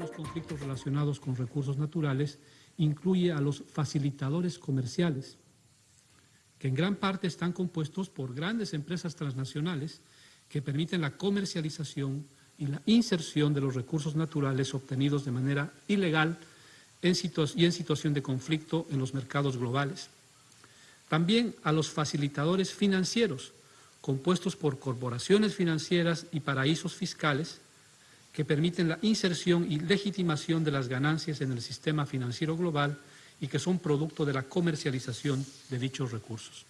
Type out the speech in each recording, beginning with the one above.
Los conflictos relacionados con recursos naturales incluye a los facilitadores comerciales, que en gran parte están compuestos por grandes empresas transnacionales que permiten la comercialización y la inserción de los recursos naturales obtenidos de manera ilegal y en situación de conflicto en los mercados globales. También a los facilitadores financieros, compuestos por corporaciones financieras y paraísos fiscales, que permiten la inserción y legitimación de las ganancias en el sistema financiero global y que son producto de la comercialización de dichos recursos.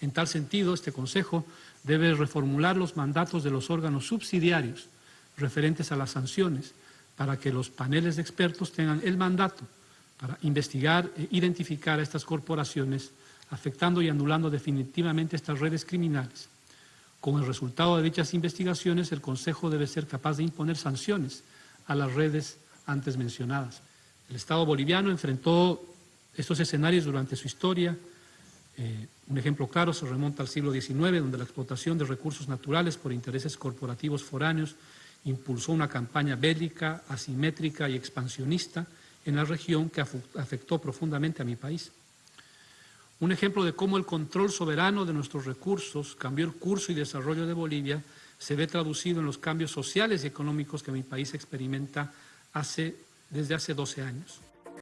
En tal sentido, este Consejo debe reformular los mandatos de los órganos subsidiarios referentes a las sanciones para que los paneles de expertos tengan el mandato para investigar e identificar a estas corporaciones afectando y anulando definitivamente estas redes criminales con el resultado de dichas investigaciones, el Consejo debe ser capaz de imponer sanciones a las redes antes mencionadas. El Estado boliviano enfrentó estos escenarios durante su historia. Eh, un ejemplo claro se remonta al siglo XIX, donde la explotación de recursos naturales por intereses corporativos foráneos impulsó una campaña bélica, asimétrica y expansionista en la región que afectó profundamente a mi país. Un ejemplo de cómo el control soberano de nuestros recursos cambió el curso y desarrollo de Bolivia se ve traducido en los cambios sociales y económicos que mi país experimenta desde hace 12 años.